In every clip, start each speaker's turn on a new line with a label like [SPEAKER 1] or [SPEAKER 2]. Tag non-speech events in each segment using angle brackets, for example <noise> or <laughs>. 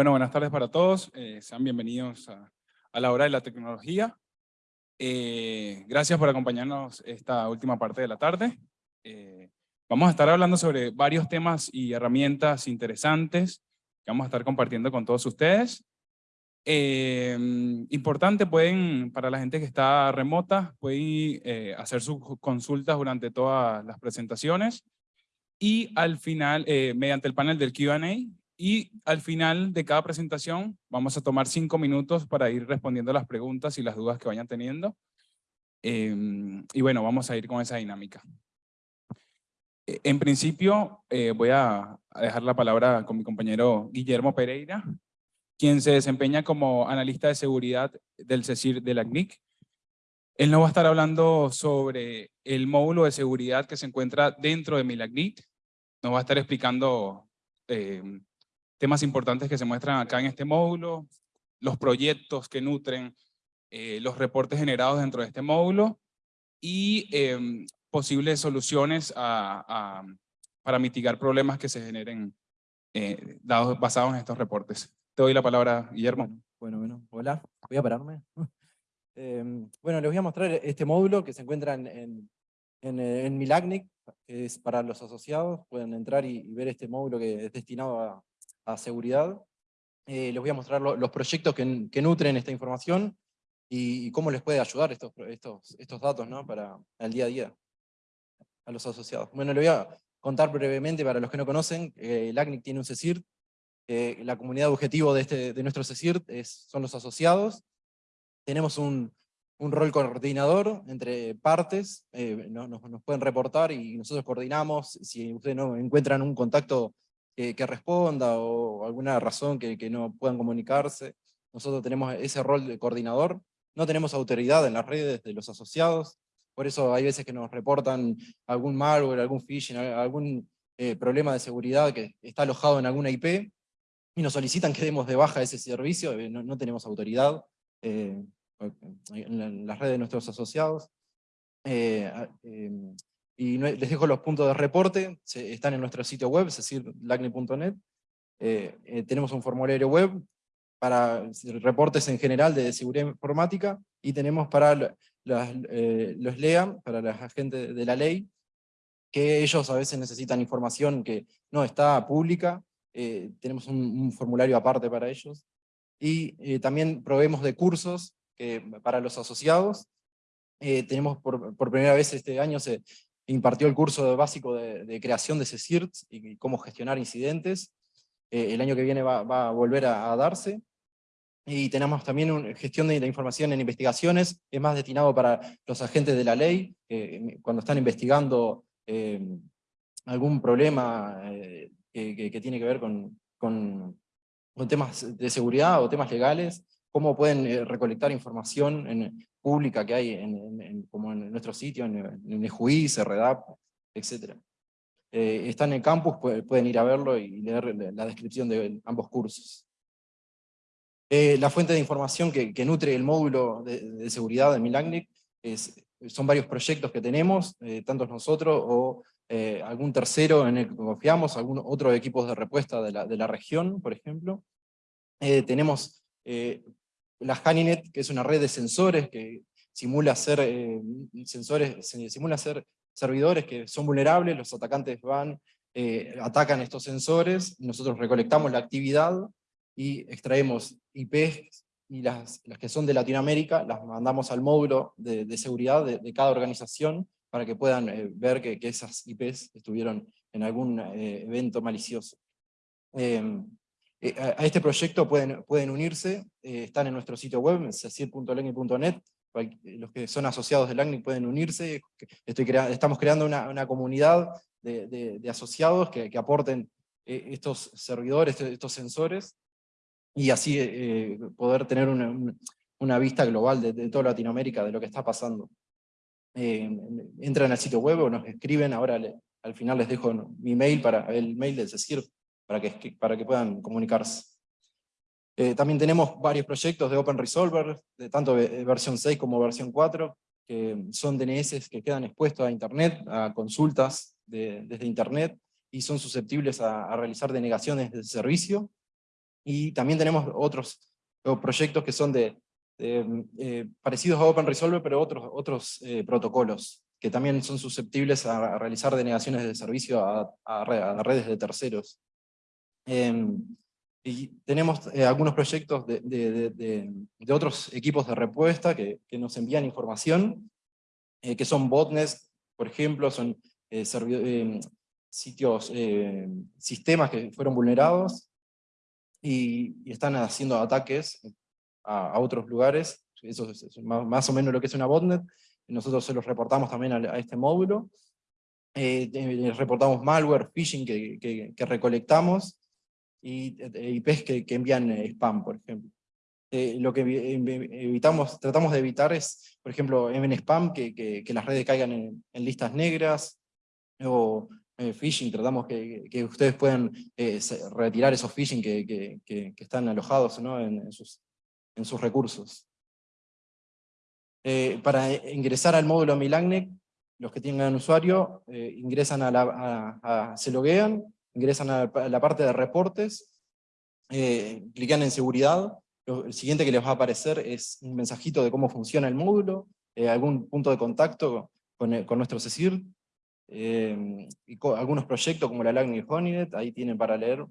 [SPEAKER 1] Bueno, buenas tardes para todos. Eh, sean bienvenidos a, la hora de la tecnología. Eh, gracias por acompañarnos esta última parte de la tarde. Eh, vamos a estar hablando sobre varios temas y herramientas interesantes que vamos a estar compartiendo con todos ustedes. importante, pueden, para la gente que está remota, pueden hacer sus consultas durante todas las presentaciones y al final, mediante el panel del Q&A, y al final de cada presentación vamos a tomar cinco minutos para ir respondiendo las preguntas y las dudas que vayan teniendo. Em, y bueno, vamos a ir con esa dinámica. E, en principio eh, voy a dejar la palabra con mi compañero Guillermo Pereira, quien se desempeña como analista de seguridad del CECIR de la CNIC. Él nos va a estar hablando sobre el módulo de seguridad que se encuentra dentro de Milagnic. Nos va a estar explicando em, temas importantes que se muestran acá en este módulo, los proyectos que nutren eh, los reportes generados dentro de este módulo y em, posibles soluciones para mitigar problemas que se generen eh, dados, basados en estos reportes. Te doy la palabra, Guillermo.
[SPEAKER 2] Bueno, bueno, hola, voy a pararme. <laughs> Em, bueno, les voy a mostrar este módulo que se encuentra en, en, en, Milagnic, que es para los asociados, pueden entrar y ver este módulo que es destinado a, a seguridad. Eh, les voy a mostrar los proyectos que, que, nutren esta información y, cómo les puede ayudar estos, estos, estos datos ¿no? para el día a día a los asociados. Bueno, les voy a contar brevemente para los que no conocen, eh, el ACNIC tiene un CECIRT, eh, la comunidad objetivo de, este, de nuestro CECIRT es, son los asociados, tenemos un, un rol coordinador entre partes, eh, nos, pueden reportar y nosotros coordinamos, si ustedes no encuentran un contacto que, responda o alguna razón que, no puedan comunicarse. Nosotros tenemos ese rol de coordinador. No tenemos autoridad en las redes de los asociados, por eso hay veces que nos reportan algún malware, algún phishing, algún eh, problema de seguridad que está alojado en alguna IP, y nos solicitan que demos de baja ese servicio, eh, no, tenemos autoridad eh, en las redes de nuestros asociados. Y les dejo los puntos de reporte, están en nuestro sitio web, es decir, lacne.net. Eh, eh, tenemos un formulario web para reportes en general de seguridad informática, y tenemos para eh, los LEA, para los agentes de la ley, que ellos a veces necesitan información que no está pública, tenemos un, formulario aparte para ellos, y también proveemos de cursos para los asociados, tenemos por, por, primera vez este año se, impartió el curso básico de, creación de CECIRT y cómo gestionar incidentes. Eh, el año que viene va, a volver a, darse. Y tenemos también una gestión de la información en investigaciones, es más destinado para los agentes de la ley, cuando están investigando eh, algún problema eh, que, tiene que ver con, temas de seguridad o temas legales, cómo pueden recolectar información en, pública que hay en, como en nuestro sitio, en, en REDAP, etc. Eh, está en el campus, pueden ir a verlo y leer la descripción de ambos cursos. Eh, la fuente de información que, nutre el módulo de, seguridad de Milagnic es, son varios proyectos que tenemos, eh, tanto nosotros o algún tercero en el que confiamos, algún otro equipos de respuesta de la, de la región, por ejemplo. tenemos la Haninet, que es una red de sensores que simula ser, eh, sensores, simula ser servidores que son vulnerables, los atacantes van, eh, atacan estos sensores, nosotros recolectamos la actividad y extraemos IPs y las, las que son de Latinoamérica las mandamos al módulo de, seguridad de, cada organización para que puedan eh, ver que, que, esas IPs estuvieron en algún evento malicioso. Eh, a este proyecto pueden, pueden unirse, eh, están en nuestro sitio web, cecil.legni.net, los que son asociados del LACNIC pueden unirse, Estoy estamos creando una, comunidad de, asociados que, aporten eh, estos servidores, estos sensores, y así poder tener una, vista global de, toda Latinoamérica de lo que está pasando. entran al sitio web o nos escriben, ahora al final les dejo mi mail para el mail del CECIR para que, para que puedan comunicarse. Eh, también tenemos varios proyectos de Open Resolver, de tanto versión 6 como versión 4, que son DNS que quedan expuestos a Internet, a consultas desde Internet, y son susceptibles a, realizar denegaciones de servicio. Y también tenemos otros proyectos que son de, eh, parecidos a OpenResolve, pero otros, otros eh, protocolos, que también son susceptibles a, realizar denegaciones de servicio a, redes de terceros. Em, y tenemos eh, algunos proyectos de, de, otros equipos de respuesta que, que nos envían información, que son botnets, por ejemplo, son em, sitios, sistemas que fueron vulnerados, y, están haciendo ataques a, otros lugares, eso es, más, o menos lo que es una botnet, nosotros se los reportamos también a, este módulo, eh, eh reportamos malware, phishing que, que, recolectamos, y eh, IPs que, que envían eh, spam, por ejemplo. lo que evitamos, tratamos de evitar es, por ejemplo, en spam, que, que las redes caigan en, en listas negras, o eh, phishing, tratamos que, que ustedes puedan eh, retirar esos phishing que, que, que están alojados ¿no? en, sus, en sus recursos. Eh, para ingresar al módulo Milagnec, los que tengan usuario, ingresan a la, a, se loguean, ingresan a la, parte de reportes, clican en seguridad, el siguiente que les va a aparecer es un mensajito de cómo funciona el módulo, algún punto de contacto con, con nuestro CECIR, Em, y algunos proyectos como la LACNI y Honeynet, ahí tienen para leer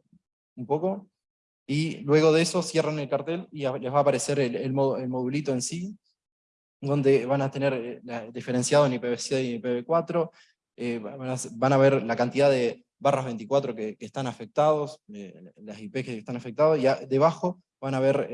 [SPEAKER 2] un poco, y luego de eso cierran el cartel y les va a aparecer el, el, modulito en sí, donde van a tener eh, diferenciado en IPv6 y IPv4, eh, van, a, ver la cantidad de barras 24 que, están afectados, eh, las IP que están afectadas, y debajo van a ver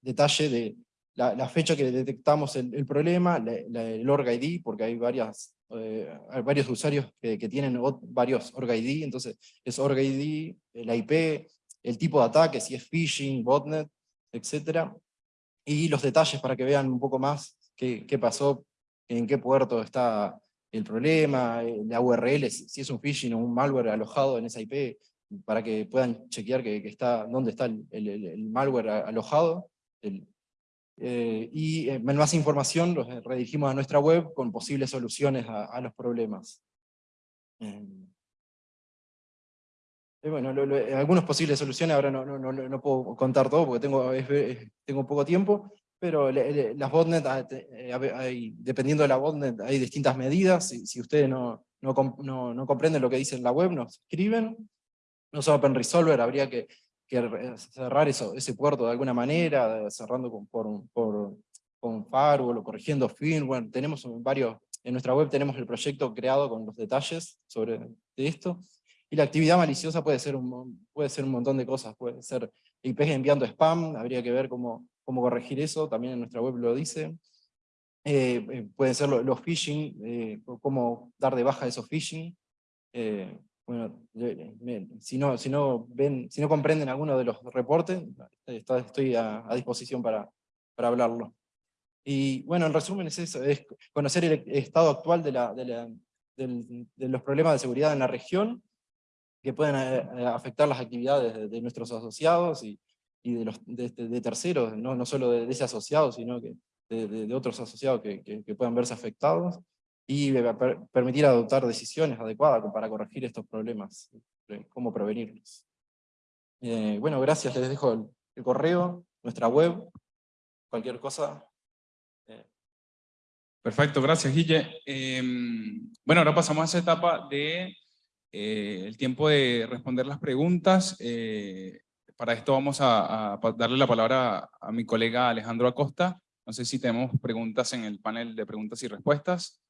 [SPEAKER 2] detalle de la, fecha que detectamos el, problema, el org ID, porque hay varias eh, varios usuarios que, tienen varios org ID, entonces es org ID, la IP, el tipo de ataque, si es phishing, botnet, etc. Y los detalles para que vean un poco más qué, qué pasó, en qué puerto está el problema, eh, la URL, si es un phishing o un malware alojado en esa IP, para que puedan chequear que, está, dónde está el, el malware alojado, el, eh, y eh, más información los redirigimos a nuestra web con posibles soluciones a, los problemas. Eh, bueno, algunas posibles soluciones, ahora no, no, no, no, puedo contar todo porque tengo, tengo poco tiempo, pero las botnet, ah, hay, dependiendo de la botnet, hay distintas medidas, si, si ustedes no, no, no, comprenden lo que dice en la web, nos escriben, no son Open Resolver, habría que que cerrar eso, ese puerto de alguna manera, cerrando con, por, por, con firewall o corrigiendo firmware. Tenemos varios, en nuestra web tenemos el proyecto creado con los detalles sobre esto. Y la actividad maliciosa puede ser un, puede ser un montón de cosas, puede ser IPs enviando spam, habría que ver cómo, cómo corregir eso, también en nuestra web lo dice. Eh, eh, pueden ser los, phishing, eh, cómo dar de baja esos phishing. Bueno, si no, si, no ven, si no comprenden alguno de los reportes, estoy a, disposición para, para hablarlo. Y bueno, en resumen es eso, es conocer el estado actual de, la, de, los problemas de seguridad en la región, que pueden eh, afectar las actividades de, nuestros asociados y, y de, los, de, terceros, no, no solo de, ese asociado, sino que de, otros asociados que, que puedan verse afectados y permitir adoptar decisiones adecuadas para corregir estos problemas, eh, cómo prevenirlos. Eh, bueno, gracias, les dejo el, correo, nuestra web, cualquier cosa.
[SPEAKER 1] Eh. Perfecto, gracias Guille. Em, bueno, ahora pasamos a esa etapa de el tiempo de responder las preguntas. Para esto vamos a, darle la palabra a mi colega Alejandro Acosta. No sé si tenemos preguntas en el panel de preguntas y respuestas.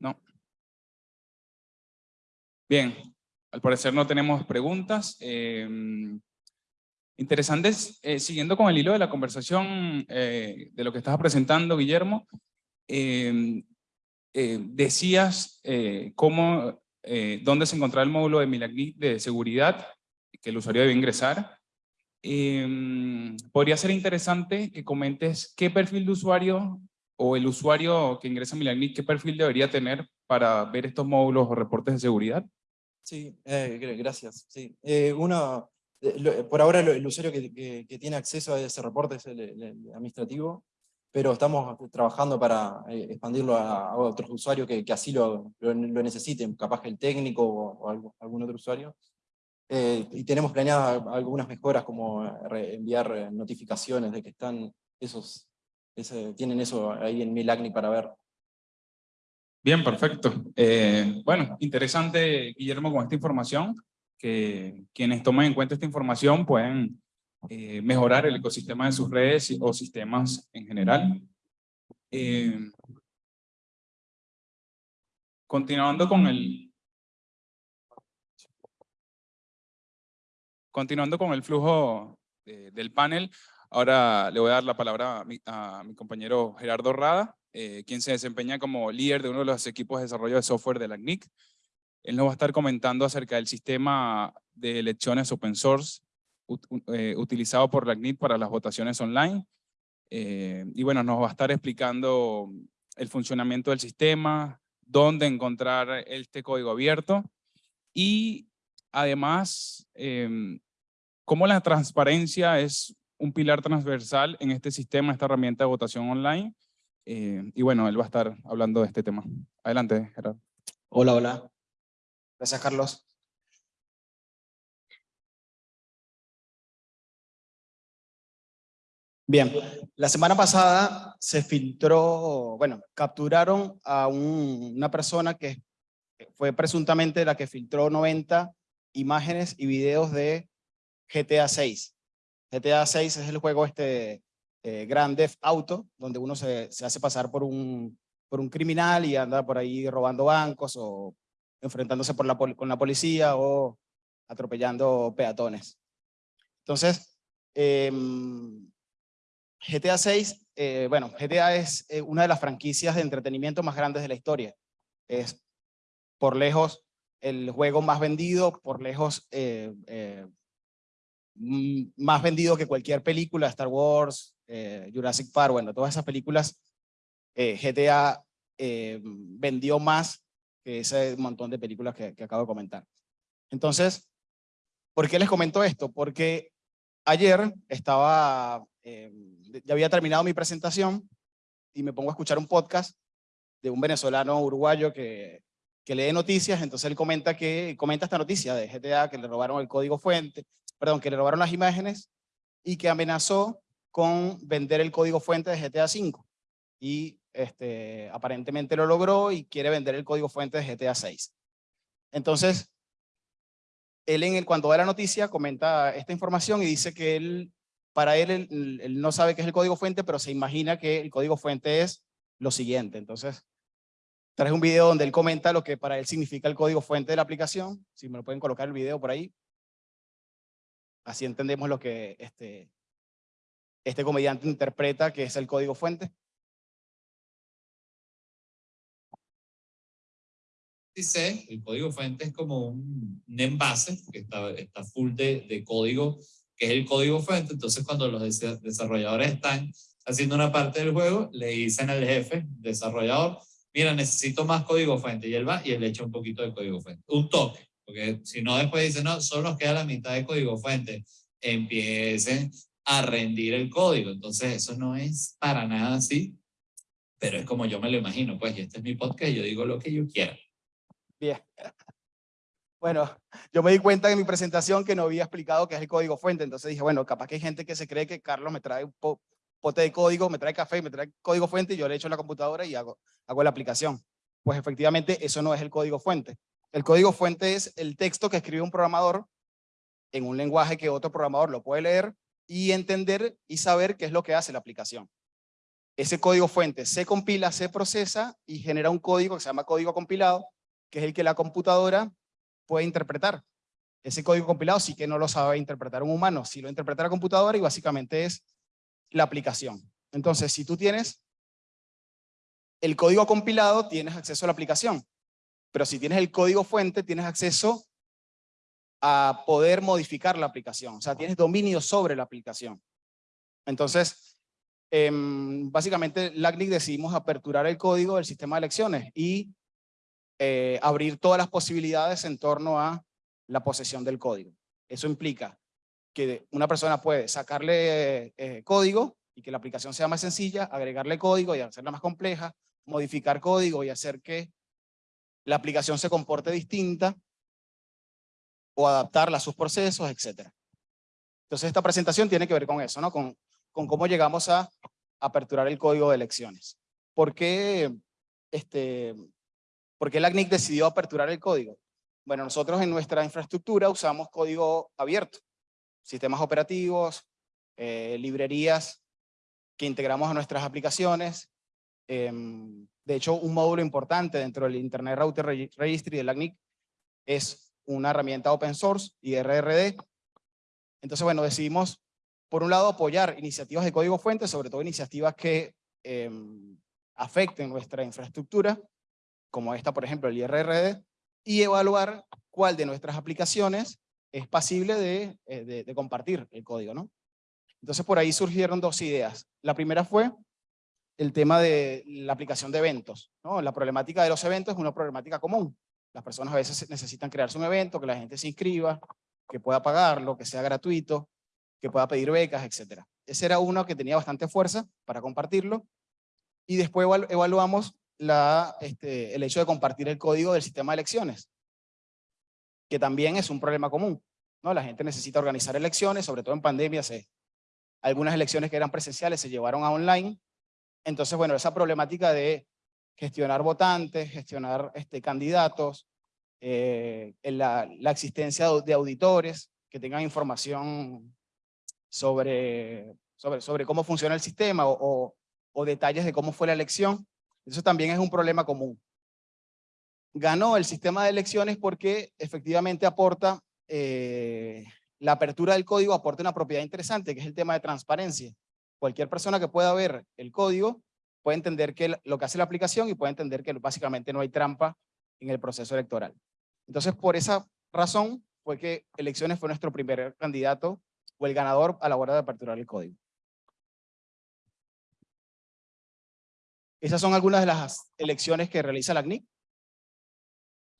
[SPEAKER 1] No. Bien, al parecer no tenemos preguntas. Em, interesantes, eh, siguiendo con el hilo de la conversación eh, de lo que estabas presentando, Guillermo, eh, decías cómo, dónde se encontraba el módulo de Milagni de seguridad que el usuario debe ingresar. Em, podría ser interesante que comentes qué perfil de usuario o el usuario que ingresa a Milagni, ¿qué perfil debería tener para ver estos módulos o reportes de seguridad?
[SPEAKER 2] Sí, eh, gracias. Sí. Eh, uno, eh, por ahora el usuario que, tiene acceso a ese reporte es el, administrativo. Pero estamos trabajando para eh, expandirlo a, a otros usuarios que, que así lo, lo, lo, necesiten, capaz que el técnico o, o algún otro usuario. Eh, y tenemos planeadas algunas mejoras como enviar notificaciones de que están esos, ese, tienen eso ahí en Milagni para ver.
[SPEAKER 1] Bien, perfecto. Eh, bueno, interesante, Guillermo, con esta información, que quienes tomen en cuenta esta información pueden eh, mejorar el ecosistema de sus redes o sistemas en general. Eh, continuando con el... Continuando con el flujo de, del panel, ahora le voy a dar la palabra a mi, a mi compañero Gerardo Rada, eh, quien se desempeña como líder de uno de los equipos de desarrollo de software de la CNIC. Él nos va a estar comentando acerca del sistema de elecciones open source eh, utilizado por la CNIC para las votaciones online. Eh, y bueno, nos va a estar explicando el funcionamiento del sistema, dónde encontrar este código abierto y además eh, cómo la transparencia es un pilar transversal en este sistema, esta herramienta de votación online eh, y bueno, él va a estar hablando de este tema. Adelante, Gerardo.
[SPEAKER 3] Hola, hola. Gracias, Carlos. Bien, la semana pasada se filtró, bueno, capturaron a un, una persona que fue presuntamente la que filtró 90 imágenes y videos de GTA 6. GTA 6 es el juego este eh, Grand Theft Auto, donde uno se, se, hace pasar por un, por un criminal y anda por ahí robando bancos o enfrentándose por la, con la policía o atropellando peatones. Entonces, eh, GTA 6, eh, bueno, GTA es eh, una de las franquicias de entretenimiento más grandes de la historia. Es por lejos el juego más vendido, por lejos eh, eh más vendido que cualquier película, Star Wars, Jurassic Park, bueno, todas esas películas, GTA vendió más que ese montón de películas que, acabo de comentar. Entonces, ¿por qué les comento esto? Porque ayer estaba, ya había terminado mi presentación y me pongo a escuchar un podcast de un venezolano uruguayo que, que lee noticias, entonces él comenta, que, comenta esta noticia de GTA, que le robaron el código fuente, perdón, que le robaron las imágenes y que amenazó con vender el código fuente de GTA V. Y este, aparentemente lo logró y quiere vender el código fuente de GTA 6. Entonces, él en el, cuando da la noticia comenta esta información y dice que él, para él, él, no sabe qué es el código fuente, pero se imagina que el código fuente es lo siguiente. Entonces, traje un video donde él comenta lo que para él significa el código fuente de la aplicación. Si me lo pueden colocar el video por ahí. Así entendemos lo que este, este comediante interpreta que es el código fuente?
[SPEAKER 4] Dice, el código fuente es como un, un envase que está, está full de, de, código, que es el código fuente. Entonces, cuando los desarrolladores están haciendo una parte del juego, le dicen al jefe, desarrollador, mira, necesito más código fuente. Y él va y él le echa un poquito de código fuente. Un toque, porque si no, después dice, no, solo nos queda la mitad de código fuente. Empiecen a rendir el código. Entonces eso no es para nada así, pero es como yo me lo imagino, pues, y este es mi podcast, yo digo lo que yo quiera.
[SPEAKER 3] Bien. Bueno, <laughs> yo me di cuenta en mi presentación que no había explicado qué es el código fuente, entonces dije, bueno, capaz que hay gente que se cree que Carlos me trae un po pote de código, me trae café, me trae código fuente y yo le echo en la computadora y hago, hago la aplicación. Pues efectivamente eso no es el código fuente. El código fuente es el texto que escribe un programador en un lenguaje que otro programador lo puede leer y entender y saber qué es lo que hace la aplicación. Ese código fuente se compila, se procesa y genera un código que se llama código compilado, que es el que la computadora puede interpretar. Ese código compilado sí que no lo sabe interpretar un humano, sí lo interpreta la computadora y básicamente es la aplicación. Entonces, si tú tienes el código compilado, tienes acceso a la aplicación. Pero si tienes el código fuente, tienes acceso a poder modificar la aplicación. O sea, tienes dominio sobre la aplicación. Entonces, eh, básicamente, LACNIC decidimos aperturar el código del sistema de elecciones y eh, abrir todas las posibilidades en torno a la posesión del código. Eso implica que una persona puede sacarle eh, código y que la aplicación sea más sencilla, agregarle código y hacerla más compleja, modificar código y hacer que la aplicación se comporte distinta o adaptarla a sus procesos, etc. Entonces esta presentación tiene que ver con eso, ¿no? con, cómo llegamos a aperturar el código de elecciones. ¿Por qué, este, ¿Por qué la CNIC decidió aperturar el código? Bueno, nosotros en nuestra infraestructura usamos código abierto, sistemas operativos, eh, librerías que integramos a nuestras aplicaciones. Em, de hecho, un módulo importante dentro del Internet Router Registry de la CNIC es una herramienta open source, IRRD. Entonces, bueno, decidimos, por un lado, apoyar iniciativas de código fuente, sobre todo iniciativas que em, afecten nuestra infraestructura, como esta, por ejemplo, el IRRD, y evaluar cuál de nuestras aplicaciones es pasible de, eh, de, compartir el código, ¿no? Entonces por ahí surgieron dos ideas. La primera fue el tema de la aplicación de eventos. La problemática de los eventos es una problemática común. Las personas a veces necesitan crearse un evento, que la gente se inscriba, que pueda pagarlo, que sea gratuito, que pueda pedir becas, etc. Ese era uno que tenía bastante fuerza para compartirlo. Y después evaluamos este, el hecho de compartir el código del sistema de elecciones, que también es un problema común. ¿no? La gente necesita organizar elecciones, sobre todo en pandemia se, algunas elecciones que eran presenciales se llevaron a online. Entonces, bueno, esa problemática de gestionar votantes, gestionar este, candidatos, eh, la, existencia de auditores que tengan información sobre, sobre, cómo funciona el sistema o detalles de cómo fue la elección. Eso también es un problema común. Ganó el sistema de elecciones porque efectivamente aporta eh, la apertura del código aporta una propiedad interesante, que es el tema de transparencia. Cualquier persona que pueda ver el código puede entender que lo que hace la aplicación y puede entender que básicamente no hay trampa en el proceso electoral. Entonces, por esa razón fue que elecciones fue nuestro primer candidato o el ganador a la hora de aperturar el código. Esas son algunas de las elecciones que realiza la CNIC.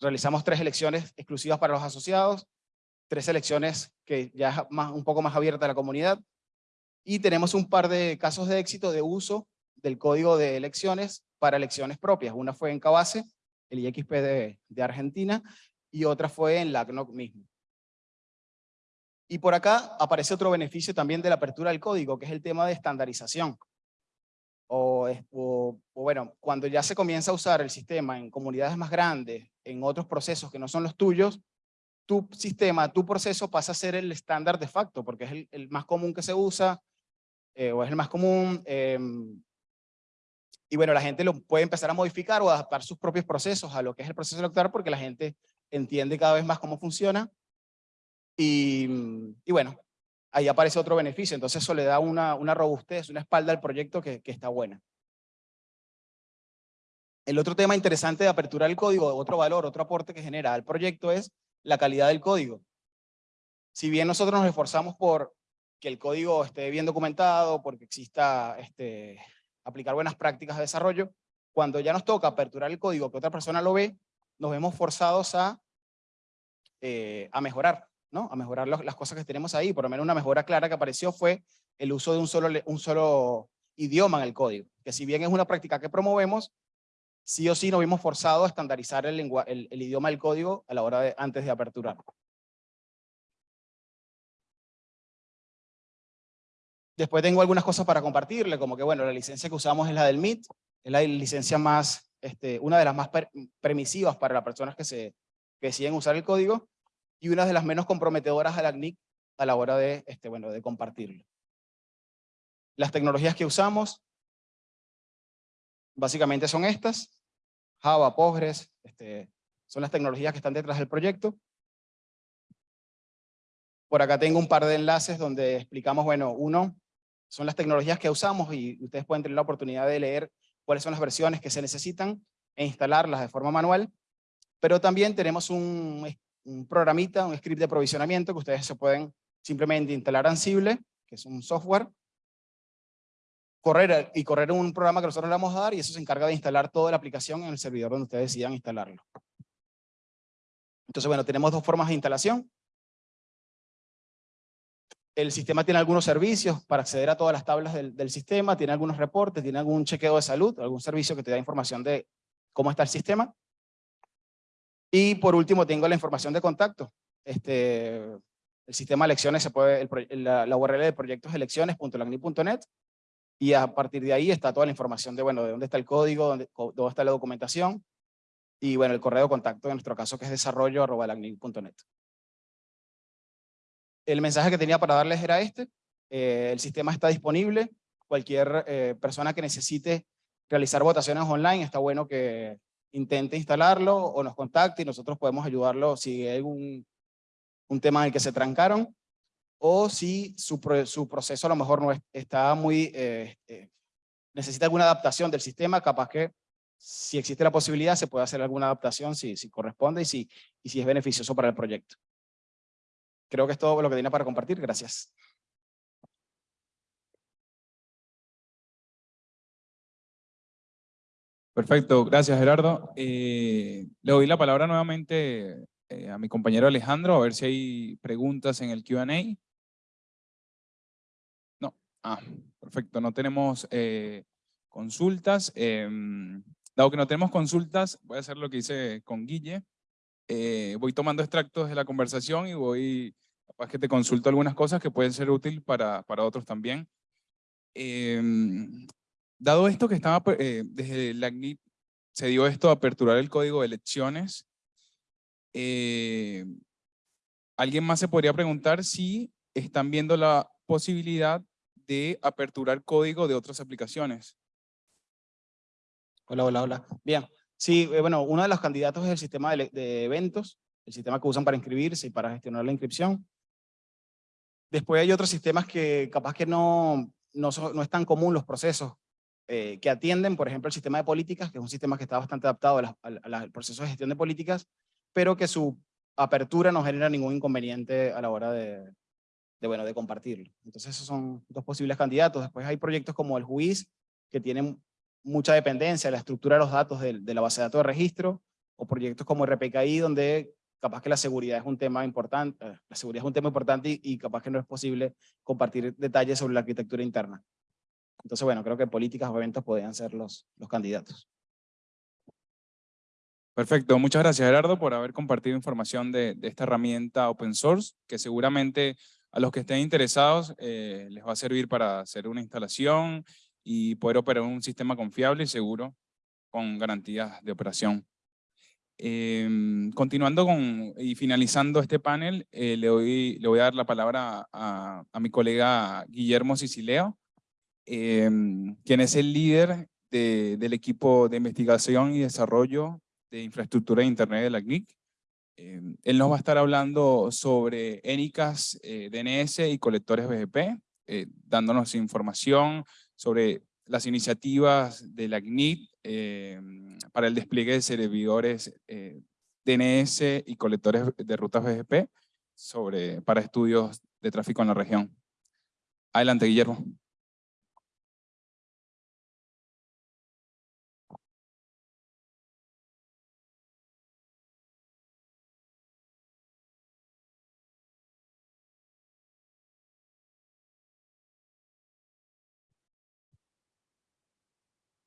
[SPEAKER 3] Realizamos tres elecciones exclusivas para los asociados, tres elecciones que ya es un poco más abierta a la comunidad. Y tenemos un par de casos de éxito de uso del código de elecciones para elecciones propias. Una fue en Cabase, el IXP de, Argentina, y otra fue en la CNOC mismo. Y por acá aparece otro beneficio también de la apertura del código, que es el tema de estandarización. O, bueno, cuando ya se comienza a usar el sistema en comunidades más grandes, en otros procesos que no son los tuyos, tu sistema, tu proceso pasa a ser el estándar de facto, porque es el, más común que se usa, eh, o es el más común, eh, y bueno, la gente lo puede empezar a modificar o adaptar sus propios procesos a lo que es el proceso electoral, porque la gente entiende cada vez más cómo funciona, y bueno, ahí aparece otro beneficio, entonces eso le da una, una robustez, una espalda al proyecto que, que está buena. El otro tema interesante de apertura del código, otro valor, otro aporte que genera al proyecto es la calidad del código. Si bien nosotros nos esforzamos por que el código esté bien documentado, porque exista este, aplicar buenas prácticas de desarrollo, cuando ya nos toca aperturar el código que otra persona lo ve, nos vemos forzados a, eh, a mejorar, A mejorar las cosas que tenemos ahí. Por lo menos una mejora clara que apareció fue el uso de un solo, un solo idioma en el código, que si bien es una práctica que promovemos, sí o sí nos vimos forzados a estandarizar el, el, el idioma del código a la hora de, antes de aperturar. Después tengo algunas cosas para compartirle, como que bueno, la licencia que usamos es la del MIT, es la licencia más, este, una de las más per, permisivas para las personas que, se, que deciden usar el código, y una de las menos comprometedoras a la CNIC a la hora de, este, bueno, de compartirlo. Las tecnologías que usamos, básicamente son estas, Java, Postgres, este, son las tecnologías que están detrás del proyecto. Por acá tengo un par de enlaces donde explicamos, bueno, uno, son las tecnologías que usamos y ustedes pueden tener la oportunidad de leer cuáles son las versiones que se necesitan e instalarlas de forma manual. Pero también tenemos un, un programita, un script de provisionamiento que ustedes se pueden simplemente instalar Ansible, que es un software, correr y correr un programa que nosotros le vamos a dar y eso se encarga de instalar toda la aplicación en el servidor donde ustedes decidan instalarlo. Entonces, bueno, tenemos dos formas de instalación. El sistema tiene algunos servicios para acceder a todas las tablas del, del sistema, tiene algunos reportes, tiene algún chequeo de salud, algún servicio que te da información de cómo está el sistema. Y por último tengo la información de contacto. Este, el sistema de elecciones se puede, la, la, URL de proyectos elecciones.lagni.net y a partir de ahí está toda la información de, bueno, de dónde está el código, dónde, dónde está la documentación y bueno, el correo de contacto en nuestro caso que es desarrollo.lagni.net. El mensaje que tenía para darles era este, eh, el sistema está disponible, cualquier eh, persona que necesite realizar votaciones online, está bueno que intente instalarlo o nos contacte y nosotros podemos ayudarlo si hay algún un tema en el que se trancaron o si su, su proceso a lo mejor no está muy, eh, eh, necesita alguna adaptación del sistema, capaz que si existe la posibilidad se puede hacer alguna adaptación si, si corresponde y si, y si es beneficioso para el proyecto. Creo que es todo lo que tenía para compartir. Gracias.
[SPEAKER 1] Perfecto, gracias Gerardo. Eh, le doy la palabra nuevamente eh, a mi compañero Alejandro a ver si hay preguntas en el Q&A. No, ah, perfecto, no tenemos eh, consultas. Em, dado que no tenemos consultas, voy a hacer lo que hice con Guille. voy tomando extractos de la conversación y voy, capaz que te consulto algunas cosas que pueden ser útiles para, para otros también. Em, Dado esto que estaba, eh, desde la CNIT se dio esto a aperturar el código de elecciones, eh, alguien más se podría preguntar si están viendo la posibilidad de aperturar código de otras aplicaciones.
[SPEAKER 3] Hola, hola, hola. Bien. Sí, eh, bueno, uno de los candidatos es el sistema de, eventos, el sistema que usan para inscribirse y para gestionar la inscripción. Después hay otros sistemas que capaz que no, no, no es tan común los procesos. Eh, que atienden, por ejemplo, el sistema de políticas, que es un sistema que está bastante adaptado al proceso de gestión de políticas, pero que su apertura no genera ningún inconveniente a la hora de, bueno, de compartirlo. Entonces esos son dos posibles candidatos. Después hay proyectos como el JUIZ, que tienen mucha dependencia de la estructura de los datos de, la base de datos de registro, o proyectos como RPKI, donde capaz que la seguridad es un tema importante, eh, la seguridad es un tema importante y capaz que no es posible compartir detalles sobre la arquitectura interna. Entonces, bueno, creo que políticas o eventos podrían ser los, los candidatos.
[SPEAKER 1] Perfecto, muchas gracias Gerardo por haber compartido información de, de esta herramienta open source, que seguramente a los que estén interesados eh, les va a servir para hacer una instalación y poder operar un sistema confiable y seguro con garantías de operación. Eh, continuando con, y finalizando este panel, eh, le, doy, le voy a dar la palabra a, a mi colega Guillermo Sicileo, eh, quien es el líder de, del equipo de investigación y desarrollo de infraestructura de Internet de la CNIC. Eh, él nos va a estar hablando sobre ENICAS, eh, DNS y colectores BGP, eh, dándonos información sobre las iniciativas de la CNIC para el despliegue de servidores DNS y colectores de rutas BGP sobre, para estudios de tráfico en la región. Adelante, Guillermo.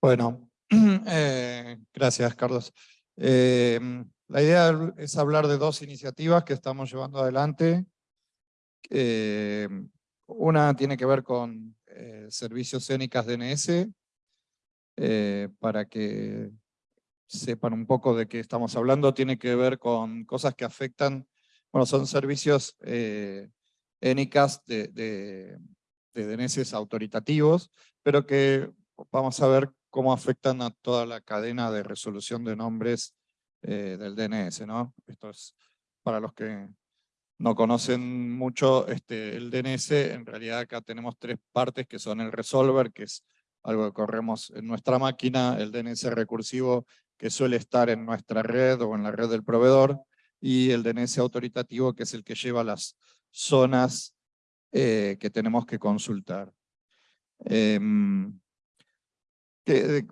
[SPEAKER 5] Bueno, <clears throat> eh, gracias Carlos. Eh, la idea es hablar de dos iniciativas que estamos llevando adelante. Eh, una tiene que ver con servicios ENICAS DNS, para que sepan un poco de qué estamos hablando, tiene que ver con cosas que afectan, bueno, son servicios ENICAS de, de, de DNS autoritativos, pero que vamos a ver cómo afectan a toda la cadena de resolución de nombres eh, del DNS. Esto es para los que no conocen mucho este, el DNS, en realidad acá tenemos tres partes que son el resolver, que es algo que corremos en nuestra máquina, el DNS recursivo que suele estar en nuestra red o en la red del proveedor, y el DNS autoritativo que es el que lleva las zonas eh, que tenemos que consultar. Em,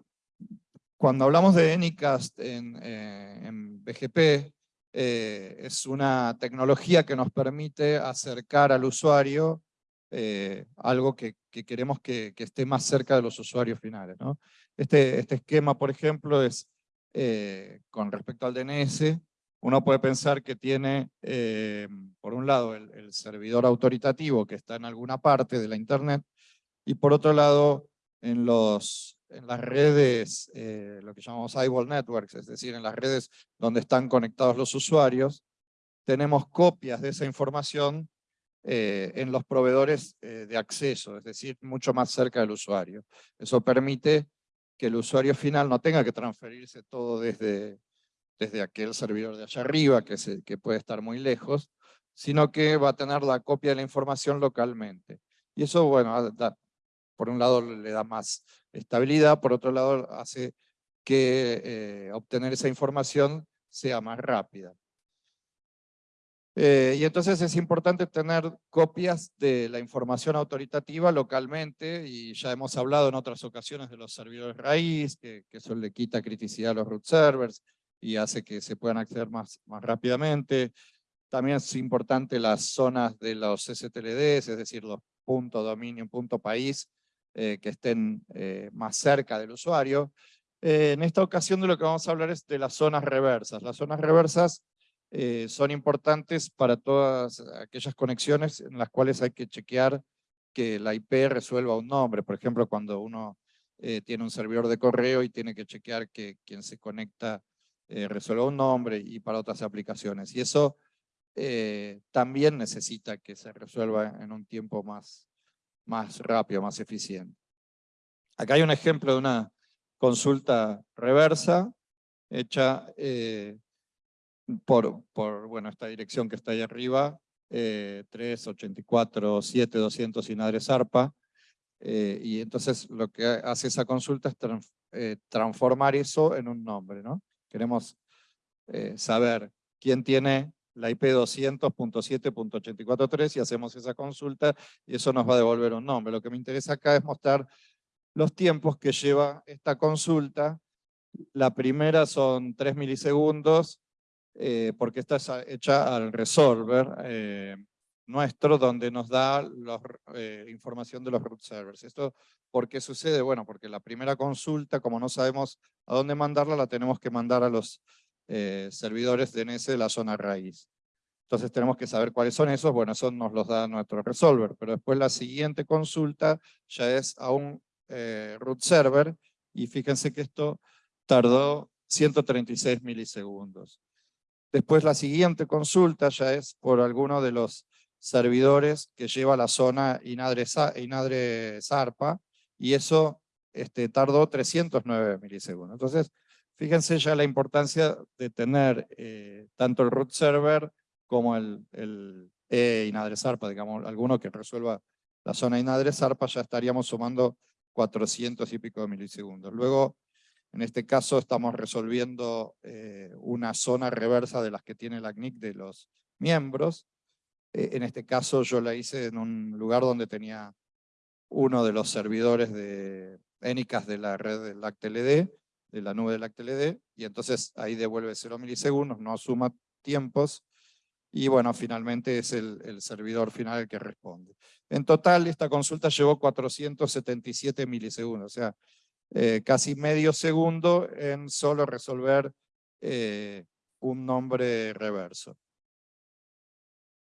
[SPEAKER 5] cuando hablamos de Anycast en, eh, BGP, eh, es una tecnología que nos permite acercar al usuario eh, algo que, que queremos que, que, esté más cerca de los usuarios finales. ¿no? Este, este esquema, por ejemplo, es eh, con respecto al DNS, uno puede pensar que tiene, eh, por un lado, el, servidor autoritativo que está en alguna parte de la Internet, y por otro lado, en, los, en las redes, eh, lo que llamamos eyeball networks, es decir, en las redes donde están conectados los usuarios, tenemos copias de esa información eh, en los proveedores eh, de acceso, es decir, mucho más cerca del usuario. Eso permite que el usuario final no tenga que transferirse todo desde, desde aquel servidor de allá arriba, que, se, que puede estar muy lejos, sino que va a tener la copia de la información localmente. Y eso, bueno, da, por un lado le da más estabilidad, por otro lado hace que eh, obtener esa información sea más rápida. Eh, y entonces es importante tener copias de la información autoritativa localmente, y ya hemos hablado en otras ocasiones de los servidores raíz, que, que eso le quita criticidad a los root servers y hace que se puedan acceder más, más rápidamente. También es importante las zonas de los STLDs, es decir, los punto dominio, punto país, eh, que estén eh, más cerca del usuario. Eh, en esta ocasión de lo que vamos a hablar es de las zonas reversas. Las zonas reversas son importantes para todas aquellas conexiones en las cuales hay que chequear que la IP resuelva un nombre. Por ejemplo, cuando uno tiene un servidor de correo y tiene que chequear que quien se conecta resuelva un nombre y para otras aplicaciones. Y eso también necesita que se resuelva en un tiempo más, más rápido, más eficiente. Acá hay un ejemplo de una consulta reversa hecha eh, por, bueno, esta dirección que está ahí arriba, eh, 384-7200 Inadre Zarpa, eh, y entonces lo que hace esa consulta es eh, transformar eso en un nombre, ¿no? Queremos eh, saber quién tiene la IP 200.7.843 y hacemos esa consulta y eso nos va a devolver un nombre. Lo que me interesa acá es mostrar los tiempos que lleva esta consulta. La primera son 3 milisegundos, eh, porque está hecha al resolver eh, nuestro, donde nos da la eh, información de los root servers. ¿Esto por qué sucede? Bueno, porque la primera consulta, como no sabemos a dónde mandarla, la tenemos que mandar a los eh, servidores DNS de la zona raíz. Entonces tenemos que saber cuáles son esos, bueno, eso nos los da nuestro resolver, pero después la siguiente consulta ya es a un eh, root server, y fíjense que esto tardó 136 milisegundos. Después la siguiente consulta ya es por alguno de los servidores que lleva la zona Inadre, Inadre Zarpa, y eso este, tardó 309 milisegundos. Entonces, fíjense ya la importancia de tener eh, tanto el root server como el, e Inadre Zarpa, digamos, alguno que resuelva la zona Inadre Zarpa, ya estaríamos sumando 400 y pico de milisegundos. Luego, en este caso estamos resolviendo eh, una zona reversa de las que tiene la CNIC de los miembros. Eh, en este caso yo la hice en un lugar donde tenía uno de los servidores de ENICAS de la red del LACTLD, de la nube del LACTLD, y entonces ahí devuelve 0 milisegundos, no suma tiempos, y bueno, finalmente es el, servidor final el que responde. En total, esta consulta llevó 477 milisegundos, o sea, eh, casi medio segundo en solo resolver eh, un nombre reverso.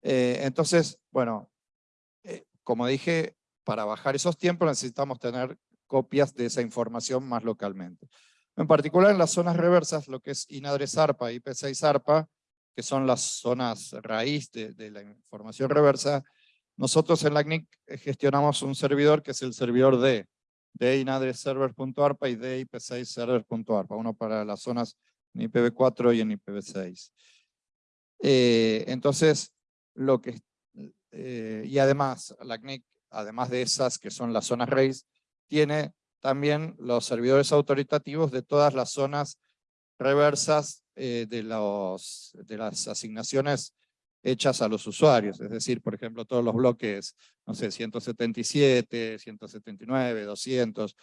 [SPEAKER 5] Eh, entonces, bueno, como dije, para bajar esos tiempos necesitamos tener copias de esa información más localmente. En particular en las zonas reversas, lo que es INADRE ZARPA y IP6 ZARPA, que son las zonas raíz de, la información reversa, nosotros en la CNIC gestionamos un servidor que es el servidor D, de inadreserver.arpa y de ip6server.arpa, uno para las zonas en IPv4 y en IPv6. Eh, entonces, lo que, eh, y además, la CNIC, además de esas que son las zonas raíz, tiene también los servidores autoritativos de todas las zonas reversas eh, de, los, de las asignaciones hechas a los usuarios, es decir, por ejemplo, todos los bloques, no sé, 177, 179, 200,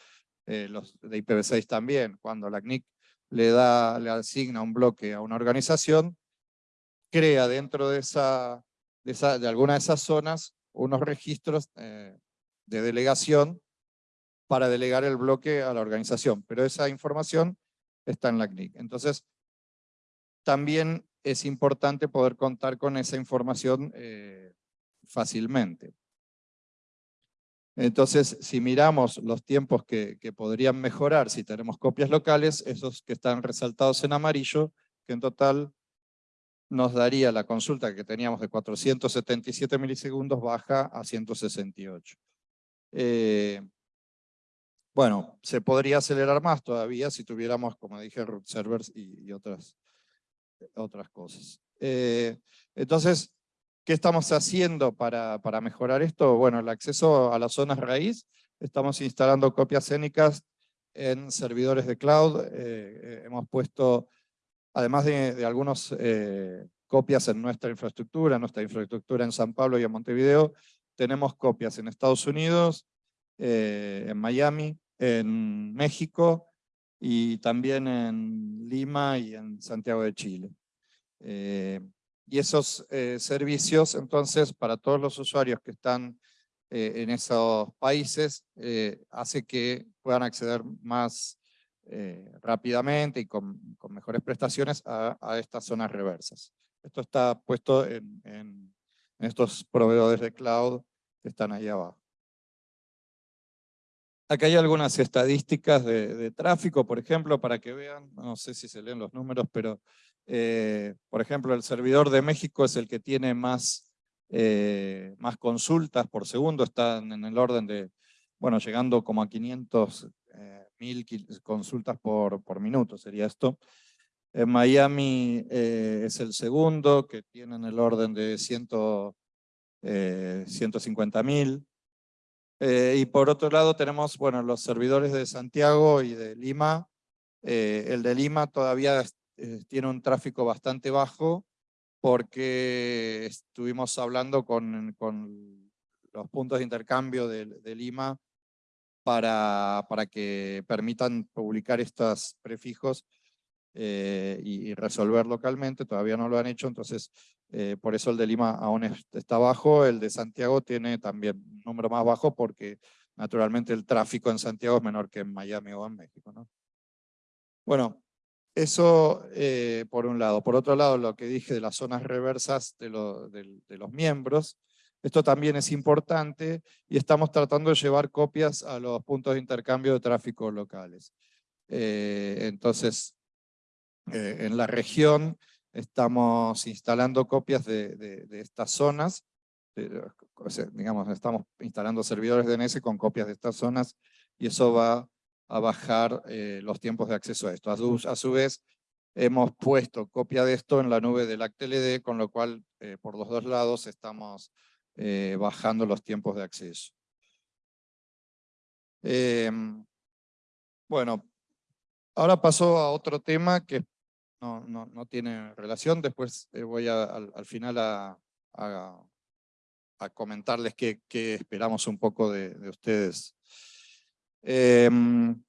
[SPEAKER 5] eh, los de IPv6 también, cuando la CNIC le, da, le asigna un bloque a una organización, crea dentro de, esa, de alguna de esas zonas unos registros eh, de delegación para delegar el bloque a la organización, pero esa información está en la CNIC. Entonces, también es importante poder contar con esa información eh, fácilmente. Entonces, si miramos los tiempos que, podrían mejorar si tenemos copias locales, esos que están resaltados en amarillo, que en total nos daría la consulta que teníamos de 477 milisegundos baja a 168. Eh, bueno, se podría acelerar más todavía si tuviéramos, como dije, root servers y, otras, otras cosas. Eh, entonces, ¿qué estamos haciendo para, para mejorar esto? Bueno, el acceso a las zonas raíz. Estamos instalando copias énicas en servidores de cloud. Eh, hemos puesto además de, de algunas eh, copias en nuestra infraestructura, nuestra infraestructura en San Pablo y en Montevideo, tenemos copias en Estados Unidos, en Miami, en México y también en Lima y en Santiago de Chile. Eh, y esos servicios, entonces, para todos los usuarios que están en esos países, hace que puedan acceder más eh, rápidamente y con, mejores prestaciones a, estas zonas reversas. Esto está puesto en, estos proveedores de cloud que están ahí abajo. Acá hay algunas estadísticas de, tráfico, por ejemplo, para que vean, no sé si se leen los números, pero eh, por ejemplo el servidor de México es el que tiene más, eh, más consultas por segundo, están en el orden de, bueno, llegando como a 500 mil consultas por, por minuto, sería esto. En Miami eh, es el segundo, que tienen el orden de 100, 150 eh, mil. Eh, y por otro lado tenemos bueno, los servidores de Santiago y de Lima. el de Lima todavía tiene un tráfico bastante bajo porque estuvimos hablando con, con los puntos de intercambio de, de Lima para, para que permitan publicar estos prefijos eh, y, resolver localmente, todavía no lo han hecho, entonces eh, por eso el de Lima aún está bajo, el de Santiago tiene también un número más bajo porque naturalmente el tráfico en Santiago es menor que en Miami o en México. ¿no? Bueno, eso eh, por un lado. Por otro lado, lo que dije de las zonas reversas de, los miembros, esto también es importante y estamos tratando de llevar copias a los puntos de intercambio de tráfico locales. Eh, entonces, en la región estamos instalando copias de, estas zonas, digamos, estamos instalando servidores DNS con copias de estas zonas y eso va a bajar eh, los tiempos de acceso a esto. A su, vez, hemos puesto copia de esto en la nube del ActLD, con lo cual por los dos lados estamos eh, bajando los tiempos de acceso. Em, bueno, ahora paso a otro tema que no, no, tiene relación, después eh, voy al, final a, comentarles qué, esperamos un poco de, de ustedes. Em,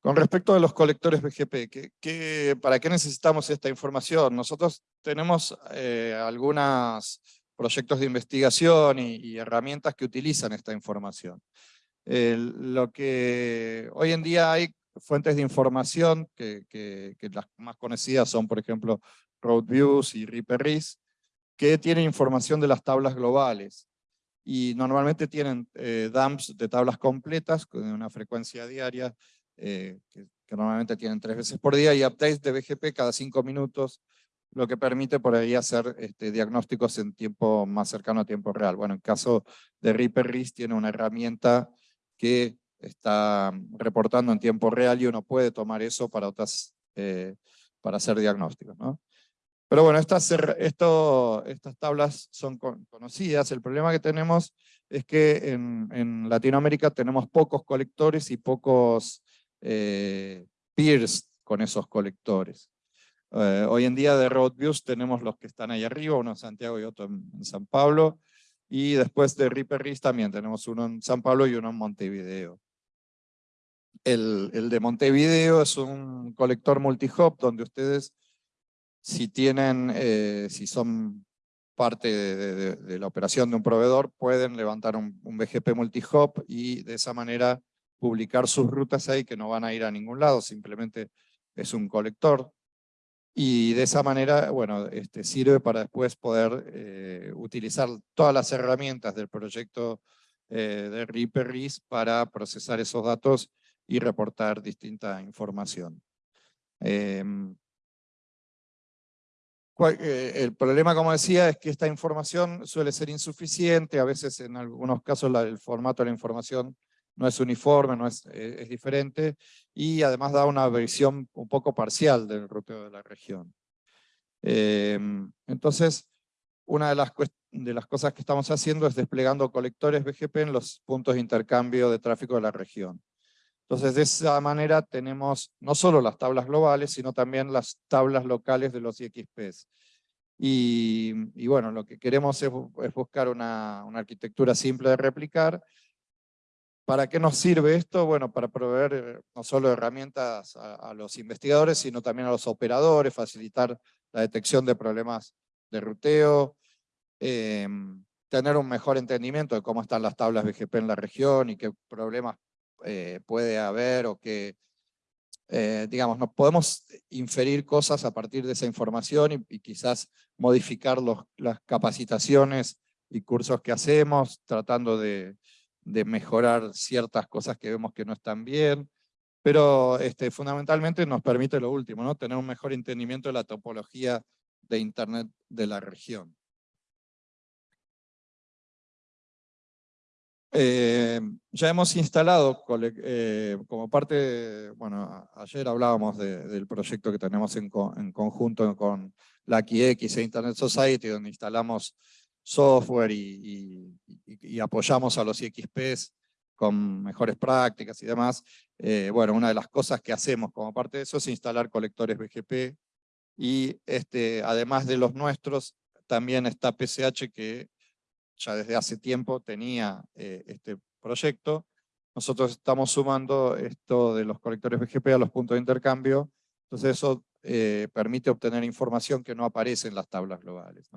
[SPEAKER 5] con respecto a los colectores BGP, ¿qué, qué, para qué necesitamos esta información? Nosotros tenemos eh, algunas proyectos de investigación y, herramientas que utilizan esta información. lo que hoy en día hay fuentes de información, que, las más conocidas son, por ejemplo, RoadViews y RiperRis, que tienen información de las tablas globales. Y normalmente tienen eh, dumps de tablas completas, con una frecuencia diaria, eh, que, normalmente tienen tres veces por día, y updates de BGP cada cinco minutos, lo que permite por ahí hacer este, diagnósticos en tiempo más cercano a tiempo real. Bueno, en caso de RiperRIS tiene una herramienta que está reportando en tiempo real y uno puede tomar eso para, otras, eh, para hacer diagnósticos. ¿no? Pero bueno, estas, esto, estas tablas son conocidas. El problema que tenemos es que en, en Latinoamérica tenemos pocos colectores y pocos eh, peers con esos colectores. Eh, hoy en día de RoadViews tenemos los que están ahí arriba, uno en Santiago y otro en, San Pablo, y después de RiperRis también tenemos uno en San Pablo y uno en Montevideo. El, el de Montevideo es un colector multi-hop donde ustedes, si tienen, eh, si son parte de, de- de la operación de un proveedor, pueden levantar un, un BGP multihop y de esa manera publicar sus rutas ahí que no van a ir a ningún lado, simplemente es un colector. Y de esa manera, bueno, este, sirve para después poder eh, utilizar todas las herramientas del proyecto eh, de Reaper RIS para procesar esos datos y reportar distinta información. Em, eh, el problema, como decía, es que esta información suele ser insuficiente, a veces en algunos casos el formato de la información no es uniforme, no es, eh, es diferente, y además da una visión un poco parcial del ruteo de la región. Em, entonces, una de las, de las cosas que estamos haciendo es desplegando colectores BGP en los puntos de intercambio de tráfico de la región. Entonces, de esa manera tenemos no solo las tablas globales, sino también las tablas locales de los IXPs. Y, bueno, lo que queremos es, bu- es buscar una, una arquitectura simple de replicar. ¿Para qué nos sirve esto? Bueno, para proveer eh, no solo herramientas a, a los investigadores, sino también a los operadores, facilitar la detección de problemas de ruteo, em, tener un mejor entendimiento de cómo están las tablas BGP en la región y qué problemas eh, puede haber o que, eh, digamos, nos podemos inferir cosas a partir de esa información y, y quizás modificar los, las capacitaciones y cursos que hacemos, tratando de, de mejorar ciertas cosas que vemos que no están bien, pero este, fundamentalmente nos permite lo último, ¿no? tener un mejor entendimiento de la topología de Internet de la región. Eh, ya hemos instalado, eh, como parte, bueno, ayer hablábamos de- del proyecto que tenemos en, co- en conjunto con la QX e Internet Society, donde instalamos software y apoyamos a los IXPs con mejores prácticas y demás. Eh, bueno, una de las cosas que hacemos como parte de eso es instalar colectores BGP y este, además de los nuestros, también está PCH que ya desde hace tiempo tenía eh, este proyecto. Nosotros estamos sumando esto de los colectores BGP a los puntos de intercambio, entonces eso eh, permite obtener información que no aparece en las tablas globales.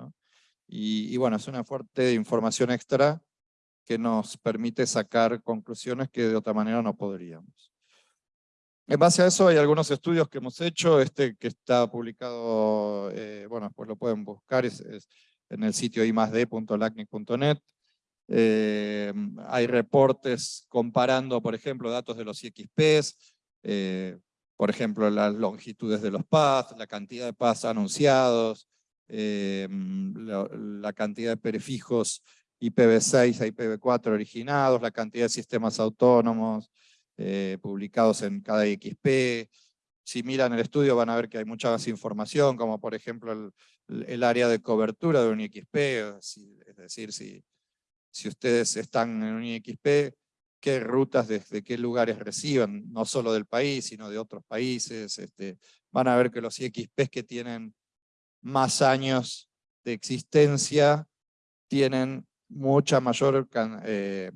[SPEAKER 5] Y, y bueno, es una fuerte información extra que nos permite sacar conclusiones que de otra manera no podríamos. En base a eso hay algunos estudios que hemos hecho, este que está publicado, eh, bueno, pues lo pueden buscar, es en el sitio imasd.lacnic.net. Eh, hay reportes comparando, por ejemplo, datos de los IXPs, eh, por ejemplo, las longitudes de los paths, la cantidad de paths anunciados, eh, la, la cantidad de prefijos IPv6 a IPv4 originados, la cantidad de sistemas autónomos publicados en cada IXP. Si miran el estudio van a ver que hay mucha más información, como por ejemplo el, área de cobertura de un IXP, es decir, si, si ustedes están en un IXP, qué rutas desde qué lugares reciban, no solo del país, sino de otros países. Este, van a ver que los IXPs que tienen más años de existencia tienen mucha mayor, eh,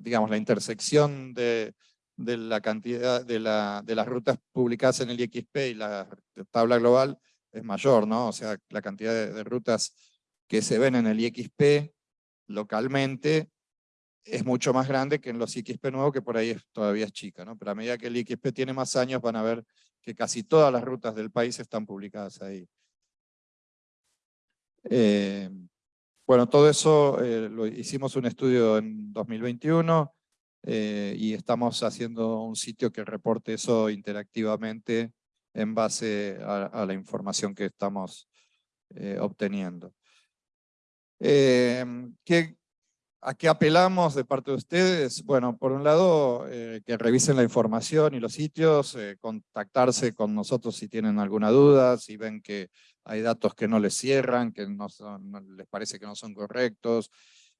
[SPEAKER 5] digamos, la intersección de, de la cantidad de, la, de las rutas publicadas en el IXP y la tabla global es mayor, ¿no? O sea, la cantidad de, rutas que se ven en el IXP localmente es mucho más grande que en los IXP nuevos, que por ahí es, todavía es chica, ¿no? Pero a medida que el IXP tiene más años, van a ver que casi todas las rutas del país están publicadas ahí. Eh, bueno, todo eso eh, lo hicimos un estudio en 2021 eh, y estamos haciendo un sitio que reporte eso interactivamente en base a, a la información que estamos eh, obteniendo. Eh, ¿qué, ¿A qué apelamos de parte de ustedes? Bueno, por un lado, eh, que revisen la información y los sitios, eh, contactarse con nosotros si tienen alguna duda, si ven que hay datos que no les cierran, que no, son, no les parece que no son correctos.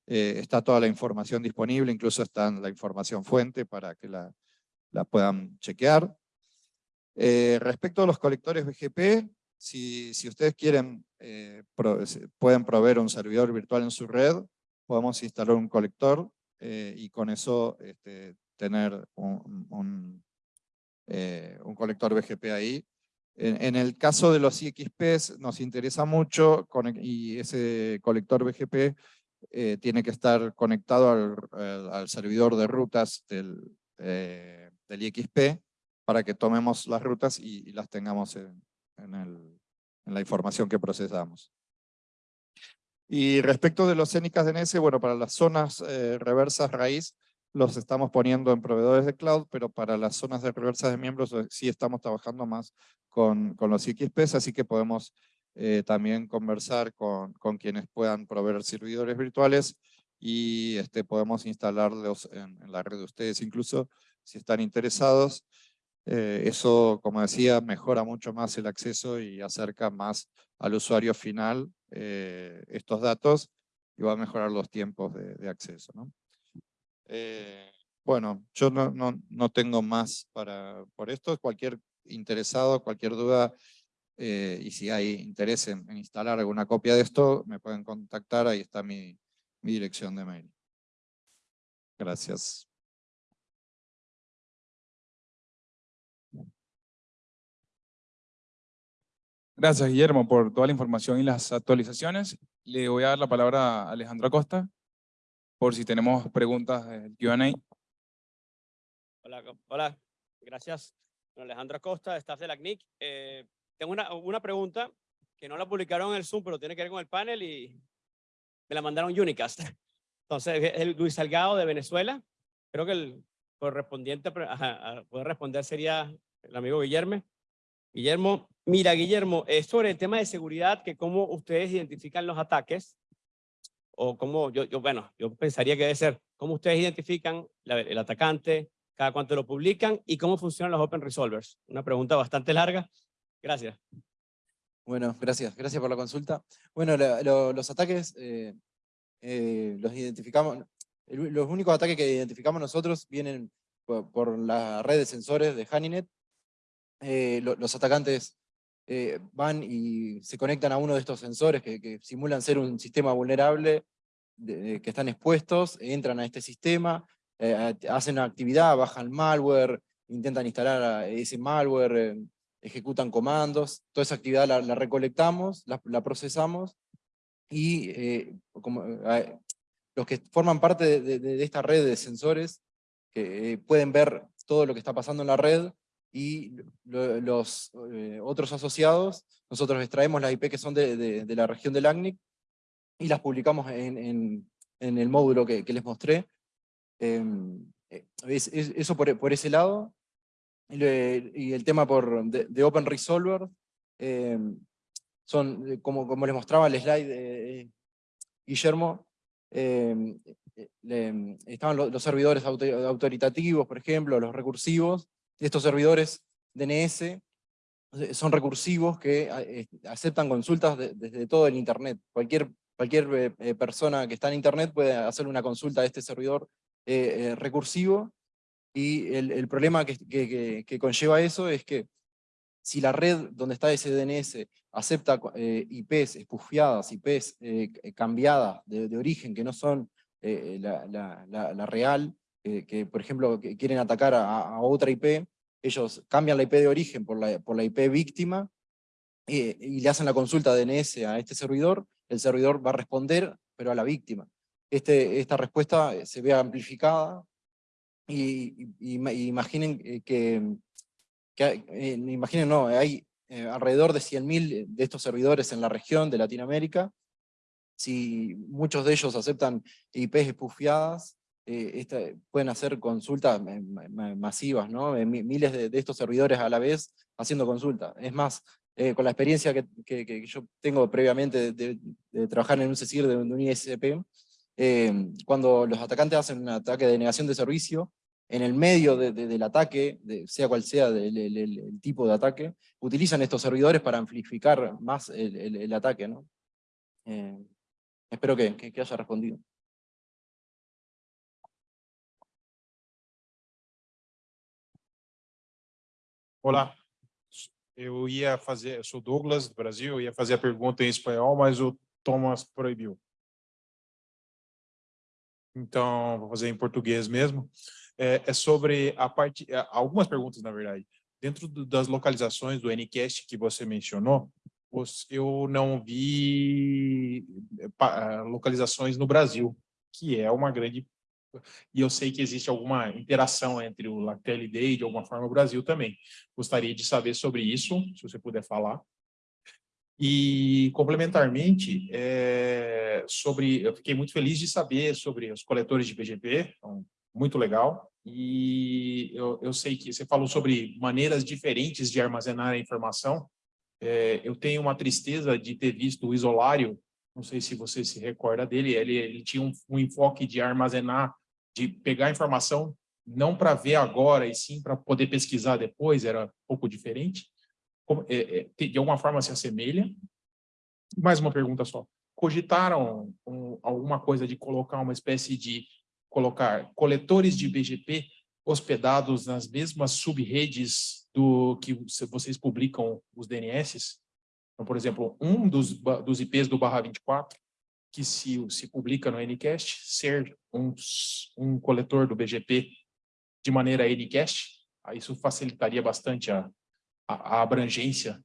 [SPEAKER 5] Eh, está toda la información disponible, incluso está la información fuente para que la, puedan chequear. Eh, respecto a los colectores BGP, si, si ustedes quieren, eh, pueden proveer un servidor virtual en su red, podemos instalar un colector y con eso este, tener un, un, un, colector BGP ahí. En, el caso de los IXPs nos interesa mucho y ese colector BGP eh, tiene que estar conectado al, servidor de rutas del, eh, del IXP para que tomemos las rutas y, las tengamos en, la información que procesamos. Y respecto de los CENICAS DNS, bueno, para las zonas eh, reversas raíz, los estamos poniendo en proveedores de cloud, pero para las zonas de reversas de miembros eh, sí estamos trabajando más con, con los XPs, así que podemos eh, también conversar con, con quienes puedan proveer servidores virtuales y este, podemos instalarlos en, la red de ustedes, incluso si están interesados. Eh, eso, como decía, mejora mucho más el acceso y acerca más al usuario final eh, estos datos y va a mejorar los tiempos de, acceso. ¿no? Bueno, yo no, no, no tengo más para, por esto. Cualquier interesado, cualquier duda, eh, y si hay interés en, en instalar alguna copia de esto, me pueden contactar, ahí está mi, mi dirección de mail. Gracias.
[SPEAKER 1] Gracias, Guillermo, por toda la información y las actualizaciones. Le voy a dar la palabra a Alejandro Acosta, por si tenemos preguntas del Q&A.
[SPEAKER 6] Hola, hola, gracias. Bueno, Alejandro Acosta, staff de la CNIC. Eh, tengo una, una pregunta que no la publicaron en el Zoom, pero tiene que ver con el panel y me la mandaron Unicast. Entonces, es Luis Salgado de Venezuela. Creo que el correspondiente a, a poder responder sería el amigo Guillermo. Guillermo, mira, Guillermo, es sobre el tema de seguridad, que cómo ustedes identifican los ataques, o cómo, yo, yo bueno, yo pensaría que debe ser, cómo ustedes identifican la- el atacante, cada cuánto lo publican y cómo funcionan los Open Resolvers. Una pregunta bastante larga. Gracias.
[SPEAKER 2] Bueno, gracias, gracias por la consulta. Bueno, los ataques eh, eh, los identificamos, los únicos ataques que identificamos nosotros vienen por, por la red de sensores de Honeynet. Eh, lo- los atacantes van y se conectan a uno de estos sensores que, simulan ser un sistema vulnerable, que están expuestos, entran a este sistema, hacen una actividad, bajan malware, intentan instalar ese malware, ejecutan comandos, toda esa actividad la, la recolectamos, la, la procesamos, y eh, como, eh, los que forman parte de, de- de esta red de sensores, eh, pueden ver todo lo que está pasando en la red, y lo- los eh, otros asociados, nosotros extraemos las IP que son de, de- de la región del ACNIC, y las publicamos en, en- en el módulo que, que les mostré. Em, eh, es- es- eso por, por ese lado. Y, le- y el tema por, de, Open Resolver, em, son, eh, como, como les mostraba el slide de Guillermo, eh, le- estaban lo- los servidores auto- autoritativos, por ejemplo, los recursivos, estos servidores DNS eh, son recursivos que a- eh, aceptan consultas de- desde todo el internet. Cualquier, cualquier eh, eh, persona que está en internet puede hacer una consulta a este servidor eh, eh, recursivo, y el, problema que, conlleva eso es que si la red donde está ese DNS acepta eh, IPs espufiadas, IPs eh, cambiadas de, de origen, que no son eh, la, real, que por ejemplo quieren atacar a, otra IP, ellos cambian la IP de origen por la, IP víctima, y le hacen la consulta DNS a este servidor, el servidor va a responder, pero a la víctima. Este, esta respuesta se ve amplificada, y, y- y ima- imaginen eh, que, que hay- eh, imaginen, no, hay eh, alrededor de 100.000 de estos servidores en la región de Latinoamérica, si muchos de ellos aceptan IPs espufiadas, eh, esta- pueden hacer consultas ma- ma- masivas, ¿no? Mi- miles de, de estos servidores a la vez haciendo consulta. Es más, eh, con la experiencia que, que- que yo tengo previamente de, de- de trabajar en un CECIR de un ISP, eh, cuando los atacantes hacen un ataque de negación de servicio, en el medio de- de- del ataque, de- sea cual sea el, el- tipo de ataque, utilizan estos servidores para amplificar más el, el- ataque. ¿no? Eh, espero que, que- que haya respondido.
[SPEAKER 7] Olá, eu ia fazer, eu sou Douglas, do Brasil, eu ia fazer a pergunta em espanhol, mas Thomas proibiu. Então, vou fazer em português mesmo. É, é sobre a parte, é, algumas perguntas, na verdade. dentro do- das localizações do Ncast que você mencionou, eu não vi pa- ah, localizações no Brasil, que é uma grande... E eu sei que existe alguma interação entre o LactelD e, de alguma forma, o Brasil também. Gostaria de saber sobre isso, se você puder falar. E, complementarmente, eh, sobre, eu fiquei muito feliz de saber sobre os coletores de BGP, então, muito legal. E eu, eu sei que você falou sobre maneiras diferentes de armazenar a informação. Eh, eu tenho uma tristeza de ter visto o Isolário, não sei se você se recorda dele, ele, ele tinha um, um enfoque de armazenar, de pegar a informação não para ver agora, e sim para poder pesquisar depois, era um pouco diferente é, é, de alguma forma se assemelha. Mais uma pergunta só. Cogitaram um, alguma coisa de colocar uma espécie de colocar coletores de BGP hospedados nas mesmas subredes do que vocês publicam os DNS? Então, por exemplo, um dos, dos IPs do barra 24, que se, se publica no Ncast, ser um, um coletor do BGP de maneira Ncast, isso facilitaria bastante a, a, a abrangência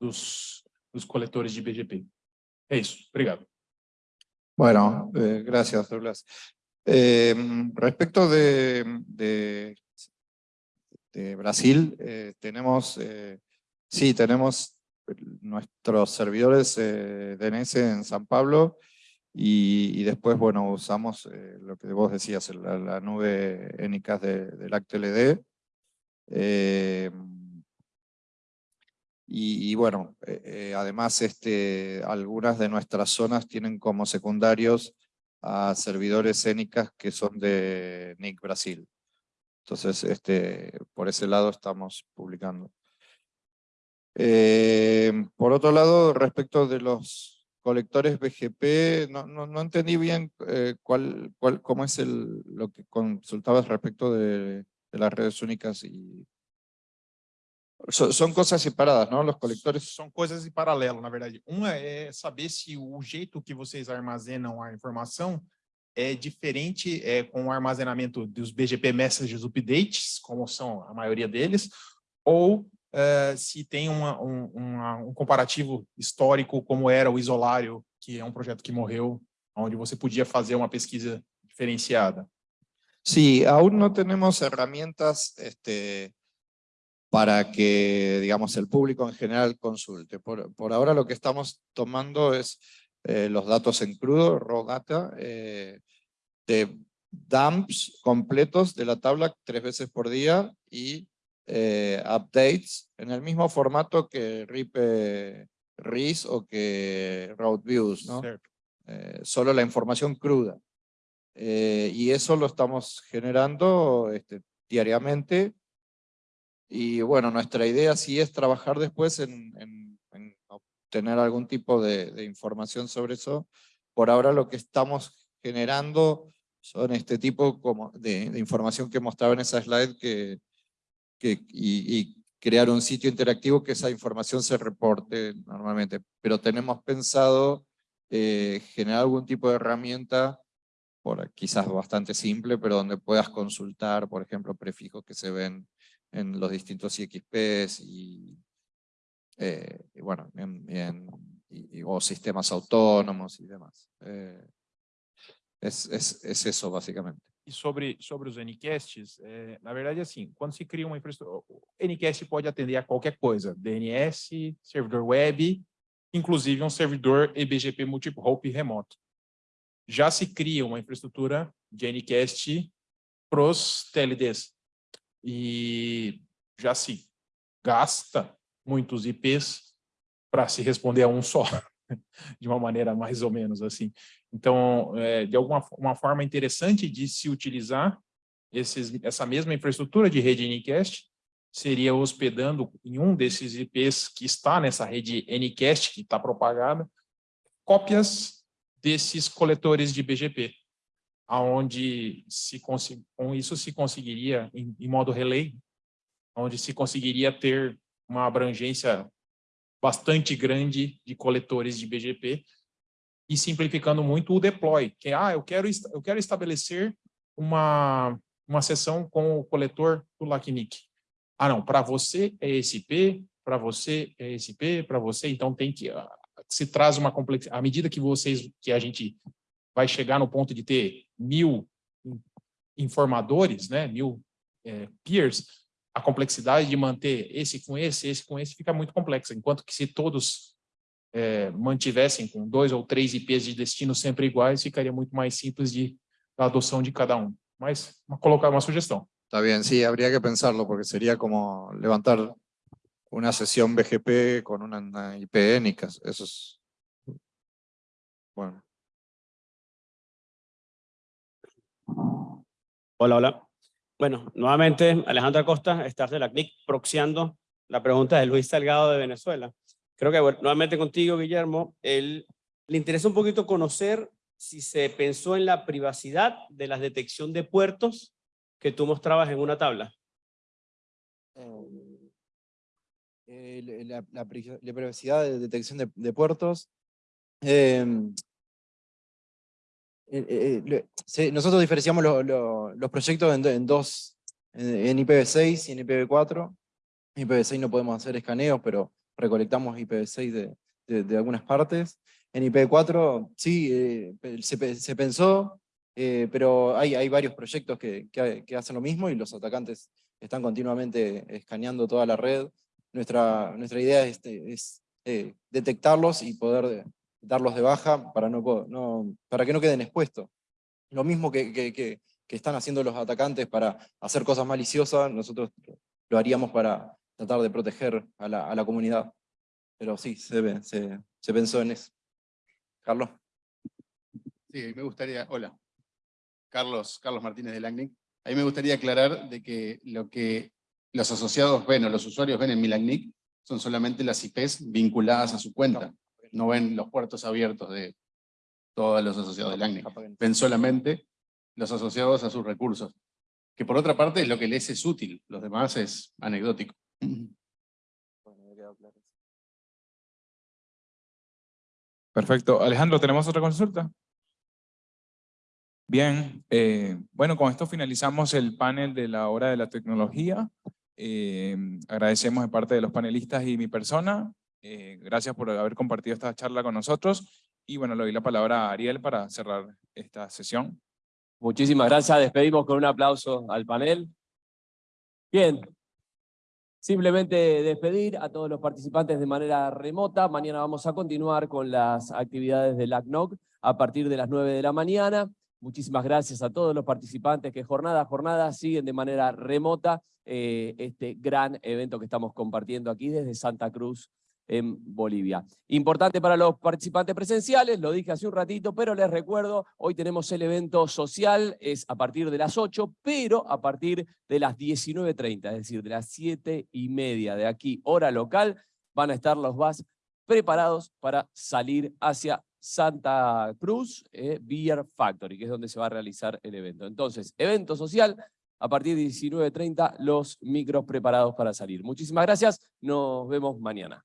[SPEAKER 7] dos, dos de BGP. É isso, obrigado.
[SPEAKER 5] Bueno, eh, gracias, Douglas. Eh, respecto de, Brasil, eh, tenemos, sí, tenemos nuestros servidores DNS en San Pablo y, después, bueno, usamos lo que vos decías, la, la nube ENICAS de, del ActLD. Y, bueno, eh, eh, además este, algunas de nuestras zonas tienen como secundarios a servidores ENICAS que son de NIC Brasil. Entonces, este, por ese lado estamos publicando. Eh, por otro lado, respecto de los colectores BGP, no, no, entendí bien cuál, cuál, cómo es el, lo que consultabas respecto de las redes únicas y... Son cosas separadas, ¿no? Los colectores
[SPEAKER 7] São coisas em paralelo, na verdade. Uma é saber se o jeito que vocês armazenam a informação é diferente é, com o armazenamento dos BGP Messages Updates, como são a maioria deles, ou eh, se tem uma- um, uma- um comparativo histórico como era o Isolário, que é um projeto que morreu, onde você podia fazer uma pesquisa diferenciada.
[SPEAKER 5] Sí, aún no tenemos herramientas este, para que, digamos, el público en general consulte. Por, por ahora lo que estamos tomando es eh, los datos en crudo, raw data, eh, de dumps completos de la tabla tres veces por día y eh, updates en el mismo formato que RIP eh, RIS o que route views, ¿no? Eh, solo la información cruda. Eh, y eso lo estamos generando este, diariamente. Y bueno, nuestra idea sí es trabajar después en, en- en obtener algún tipo de, información sobre eso. Por ahora lo que estamos generando son este tipo como de, información que mostraba en esa slide que, que, y, y crear un sitio interactivo que esa información se reporte normalmente. Pero tenemos pensado eh, generar algún tipo de herramienta por, quizás bastante simple, pero donde puedas consultar, por ejemplo, prefijos que se ven en los distintos IXPs y, eh, y bueno, en- en- y- o sistemas autónomos y demás. Eh, es, es, es eso básicamente.
[SPEAKER 7] E sobre, sobre os Ncasts, é, na verdade, assim, quando se cria uma infraestrutura, o Ncast pode atender a qualquer coisa, DNS, servidor web, inclusive um servidor EBGP multi-hop remoto. Já se cria uma infraestrutura de Ncast para os TLDs. E já se gasta muitos IPs para se responder a um só, <laughs> de uma maneira mais ou menos assim. Então, é, de alguma uma forma interessante de se utilizar esses, essa mesma infraestrutura de rede Ncast seria hospedando em um desses IPs que está nessa rede Ncast, que está propagada, cópias desses coletores de BGP, aonde se com isso se conseguiria, em, em modo relay, onde se conseguiria ter uma abrangência bastante grande de coletores de BGP, e simplificando muito o deploy, que é, ah, eu quero, eu quero estabelecer uma, uma sessão com o coletor do LACNIC. Ah, não, para você é IP, para você é IP, para você, então tem que ah, se traz uma complexidade. À medida que vocês, que a gente vai chegar no ponto de ter mil informadores, né, mil é, peers, a complexidade de manter esse com esse, esse com esse, fica muito complexa. Enquanto que se todos é, mantivessem com dois ou três IPs de destino sempre iguais, ficaria muito mais simples de da adoção de cada um. Mas uma, colocar uma sugestão.
[SPEAKER 5] Está bien, sí, habría que pensarlo porque sería como levantar una sesión BGP con una, una IP énica. Eso es... Bueno.
[SPEAKER 6] Hola, hola. Bueno, nuevamente Alejandro Acosta, staff de la CNIC, proxiando la pregunta de Luis Salgado de Venezuela. Creo que nuevamente contigo, Guillermo, él, le interesa un poquito conocer si se pensó en la privacidad de la detección de puertos que tú mostrabas en una tabla.
[SPEAKER 2] Eh, la, la pri- la privacidad de detección de, de puertos. em, eh, eh, se- nosotros diferenciamos lo- lo- los proyectos en, en dos, en, en IPv6 y en IPv4. En IPv6 no podemos hacer escaneos, pero recolectamos IPv6 de, de, de algunas partes. En IPv4 sí, eh, se, se pensó, eh, pero hay, hay varios proyectos que, que, que hacen lo mismo y los atacantes están continuamente escaneando toda la red. Nuestra, nuestra idea es, es eh, detectarlos y poder de- darlos de baja para, que no queden expuestos. Lo mismo que, están haciendo los atacantes para hacer cosas maliciosas, nosotros lo haríamos para tratar de proteger a la, comunidad. Pero sí, se, se, se pensó en eso. Carlos.
[SPEAKER 8] Sí, me gustaría, hola, Carlos, Carlos Martínez de LACNIC. A mí me gustaría aclarar de que lo que los asociados ven o los usuarios ven en mi LACNIC son solamente las IPs vinculadas a su cuenta. No ven los puertos abiertos de todos los asociados de LACNIC. Ven solamente los asociados a sus recursos. Que por otra parte es lo que les es útil, los demás es anecdótico.
[SPEAKER 1] Perfecto. Alejandro, ¿tenemos otra consulta? Bien, eh, bueno, con esto finalizamos el panel de la hora de la tecnología. Eh, agradecemos de parte de los panelistas y mi persona. Eh, gracias por haber compartido esta charla con nosotros. Y bueno, le doy la palabra a Ariel para cerrar esta sesión.
[SPEAKER 9] Muchísimas gracias. Despedimos con un aplauso al panel. Bien. Simplemente despedir a todos los participantes de manera remota. Mañana vamos a continuar con las actividades del ACNOC a partir de las 9 de la mañana. Muchísimas gracias a todos los participantes que jornada a jornada siguen de manera remota eh, este gran evento que estamos compartiendo aquí desde Santa Cruz, en Bolivia. Importante para los participantes presenciales, lo dije hace un ratito, pero les recuerdo, hoy tenemos el evento social, es a partir de las 8, pero a partir de las 19.30, es decir, de las 7 y media de aquí, hora local, van a estar los VAS preparados para salir hacia Santa Cruz eh, Beer Factory, que es donde se va a realizar el evento. Entonces, evento social, a partir de 19.30, los micros preparados para salir. Muchísimas gracias, nos vemos mañana.